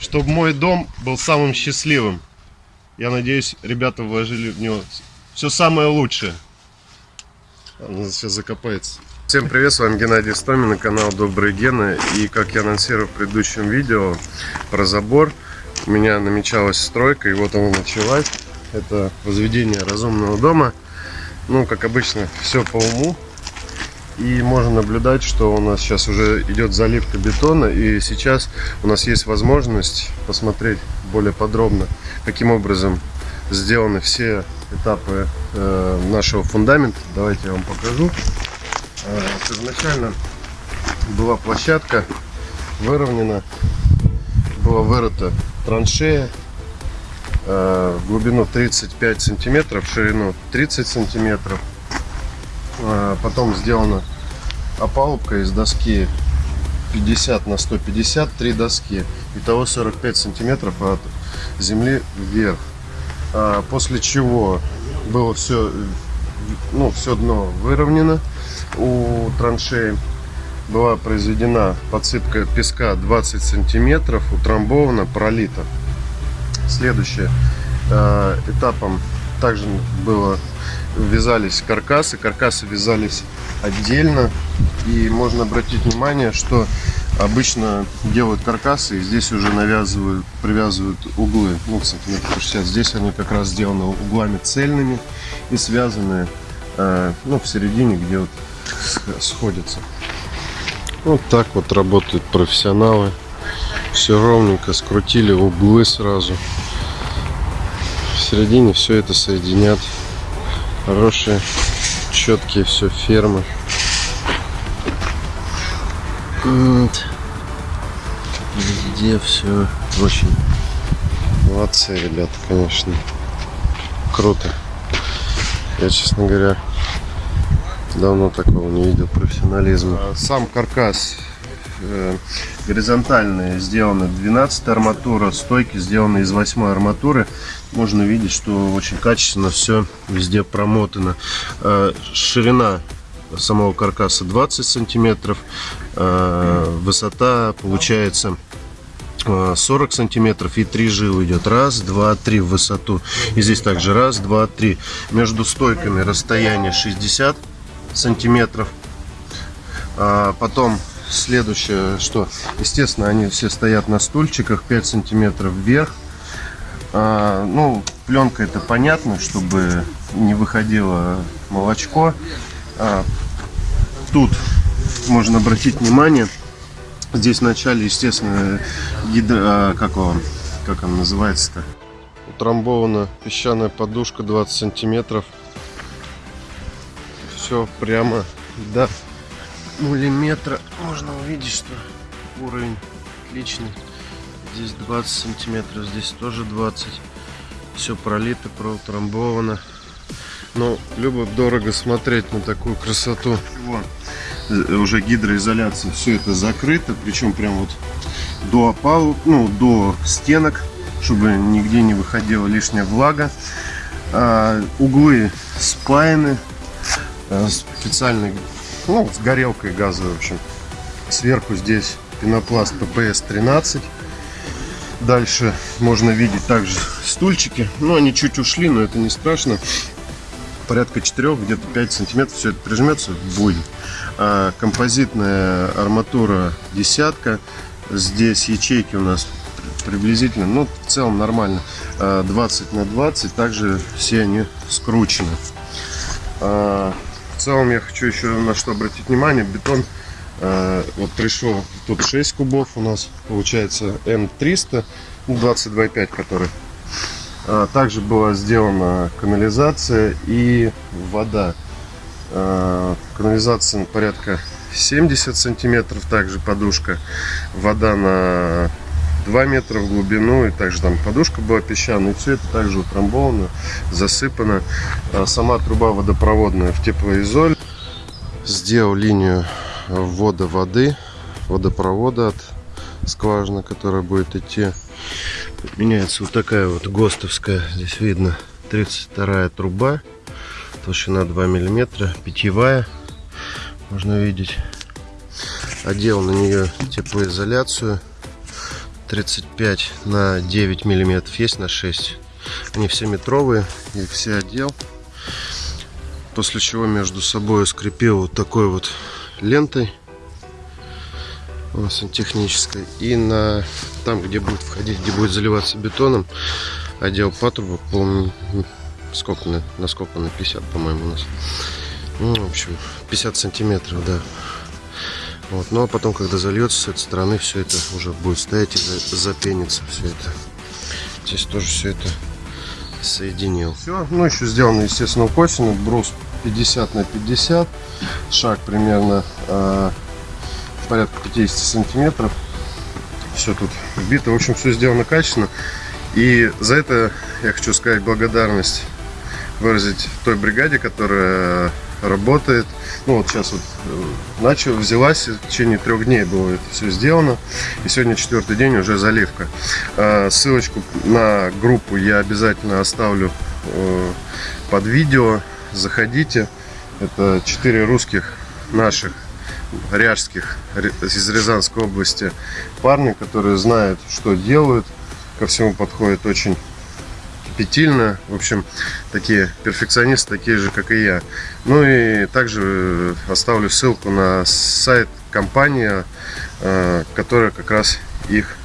чтобы мой дом был самым счастливым. Я надеюсь, ребята вложили в него все самое лучшее. Он сейчас закопается. Всем привет, с вами Геннадий Стомин на канал Добрые Гены. И как я анонсировал в предыдущем видео про забор, у меня намечалась стройка, и вот она началась. Это возведение разумного дома. Ну, как обычно, все по уму. И можно наблюдать, что у нас сейчас уже идет заливка бетона. И сейчас у нас есть возможность посмотреть более подробно, каким образом сделаны все этапы э, нашего фундамента. Давайте я вам покажу. Э, первоначально была площадка выровнена, была вырыта траншея э, в глубину 35 сантиметров, в ширину 30 сантиметров. Э, потом сделана опалубка из доски 50 на 150, три доски. Итого 45 сантиметров от земли вверх. А после чего было все, ну, все дно выровнено у траншеи. Была произведена подсыпка песка 20 сантиметров, утрамбована, пролита. Следующее э, этапом также было вязались каркасы. Каркасы вязались отдельно. И можно обратить внимание, что обычно делают каркасы и здесь уже навязывают, привязывают углы, ну, сантиметров 60. Здесь они как раз сделаны углами цельными и связаны, э, ну, в середине, где вот сходятся. Вот так вот работают профессионалы. Все ровненько скрутили углы сразу. В середине все это соединят. Хорошие, четкие все фермы. Вот. Везде все очень молодцы, ребята, конечно. Круто. Я, честно говоря, давно такого не видел профессионализма. А сам каркас э, горизонтальные сделаны 12 арматура, стойки сделаны из 8 арматуры. Можно видеть, что очень качественно все везде промотано. Э, ширина самого каркаса 20 сантиметров, э, высота получается 40 сантиметров и 3 жилы идет раз два три в высоту. И здесь также раз два три. Между стойками расстояние 60 сантиметров. А потом следующее что естественно они все стоят на стульчиках 5 сантиметров вверх а, ну пленка это понятно чтобы не выходило молочко. А, тут можно обратить внимание. Здесь в начале естественно гидро а, как он как он называется-то? Утрамбована песчаная подушка 20 сантиметров. Все прямо до миллиметра. Можно увидеть что уровень отличный здесь 20 сантиметров здесь тоже 20 все пролито проутрамбовано. Но любо дорого смотреть на такую красоту. Вон, э, уже гидроизоляция все это закрыто причем прям вот до опалу ну до стенок чтобы нигде не выходила лишняя влага. А, углы спаяны Э, специальный, ну, с горелкой газовой, в общем. Сверху здесь пенопласт PPS 13. Дальше можно видеть также стульчики. Ну, они чуть ушли, но это не страшно. Порядка 4, где-то 5 сантиметров все это прижмется, будет. А, композитная арматура десятка. Здесь ячейки у нас приблизительно, ну, в целом нормально. 20 а, на 20. Также все они скручены. А, в целом я хочу еще на что обратить внимание. Бетон вот пришел тут 6 кубов у нас получается М300 22,5 который. А, также была сделана канализация и вода. А, канализация порядка 70 сантиметров, также подушка. Вода на 2 метра в глубину, и также там подушка была песчаная, и все это также утрамбовано, засыпано. А сама труба водопроводная в теплоизоль. Сделал линию ввода воды, водопровода от скважины, которая будет идти. Меняется вот такая вот ГОСТовская, здесь видно 32 труба, толщина 2 миллиметра, питьевая, можно видеть. Одел на нее теплоизоляцию 35 на 9 миллиметров, есть на 6. Они все метровые, их все отдел. После чего между собой скрепил вот такой вот лентой сантехнической. И на там, где будет входить, где будет заливаться бетоном, отдел патрубок, по сколько на, на сколько на 50, по-моему, у нас. Ну, в общем, 50 сантиметров, да. Вот. Ну а потом, когда зальется с этой стороны, все это уже будет стоять и запенится все это. Здесь тоже все это соединил. Все, ну еще сделано, естественно, косину, брус 50 на 50, шаг примерно э, порядка 50 сантиметров. Все тут вбито, в общем, все сделано качественно. И за это я хочу сказать благодарность выразить той бригаде, которая работает. Ну вот сейчас вот э, начал, взялась, в течение трех дней было это все сделано. И сегодня четвертый день уже заливка. А, ссылочку на группу я обязательно оставлю э, под видео. Заходите. Это четыре русских наших ряжских из Рязанской области парни, которые знают, что делают, ко всему подходят очень щепетильно. В общем, такие перфекционисты, такие же, как и я. Ну и также э, оставлю ссылку на сайт компании, э, которая как раз их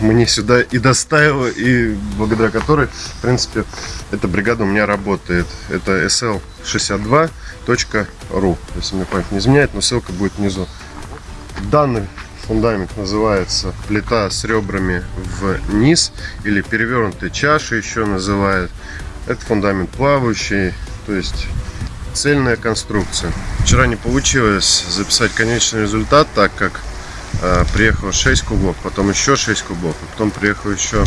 мне сюда и доставила, и благодаря которой, в принципе, эта бригада у меня работает. Это sl62.ru, если мне память не изменяет, но ссылка будет внизу. Данный фундамент называется плита с ребрами вниз или перевернутая чаша еще называют. Это фундамент плавающий, то есть цельная конструкция. Вчера не получилось записать конечный результат, так как приехало 6 кубов, потом еще 6 кубов, а потом приехало еще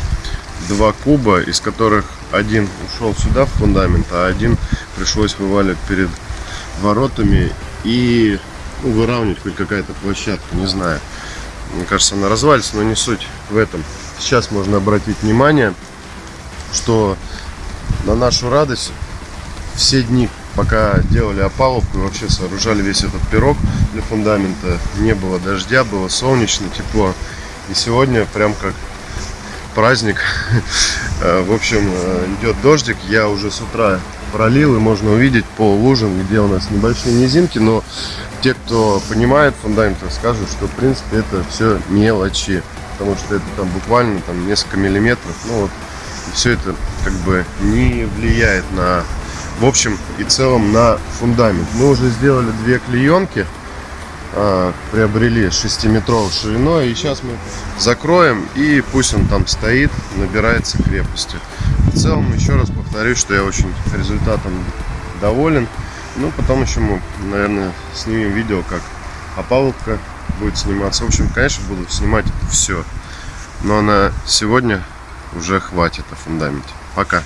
2 куба, из которых один ушел сюда в фундамент, а один пришлось вываливать перед воротами и ну, выравнивать хоть какая-то площадка, не знаю. Мне кажется, она развалится, но не суть в этом. Сейчас можно обратить внимание, что на нашу радость все дни, пока делали опалубку и вообще сооружали весь этот пирог для фундамента, не было дождя, было солнечно, тепло. И сегодня прям как праздник. В общем, идет дождик. Я уже с утра пролил и можно увидеть по лужам, где у нас небольшие низинки, но те, кто понимает фундаменты, скажут, что в принципе это все мелочи, потому что это там буквально там несколько миллиметров, ну вот, все это как бы не влияет на, в общем и целом на фундамент. Мы уже сделали две клеенки, а, приобрели 6-метровой шириной, и сейчас мы закроем, и пусть он там стоит, набирается крепостью. В целом, еще раз повторюсь, что я очень результатом доволен. Ну, потом еще мы, наверное, снимем видео, как опалубка будет сниматься. В общем, конечно, буду снимать все. Но на сегодня уже хватит о фундаменте. Пока.